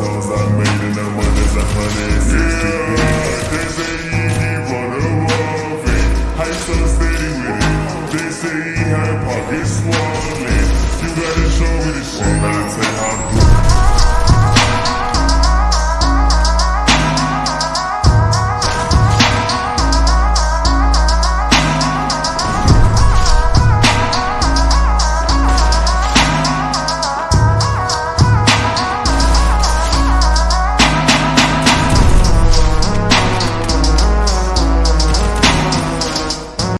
songs I made and that money's a hundred and sixty. Yeah, they say he, it. Hype so steady with it. They say he had pockets swollen.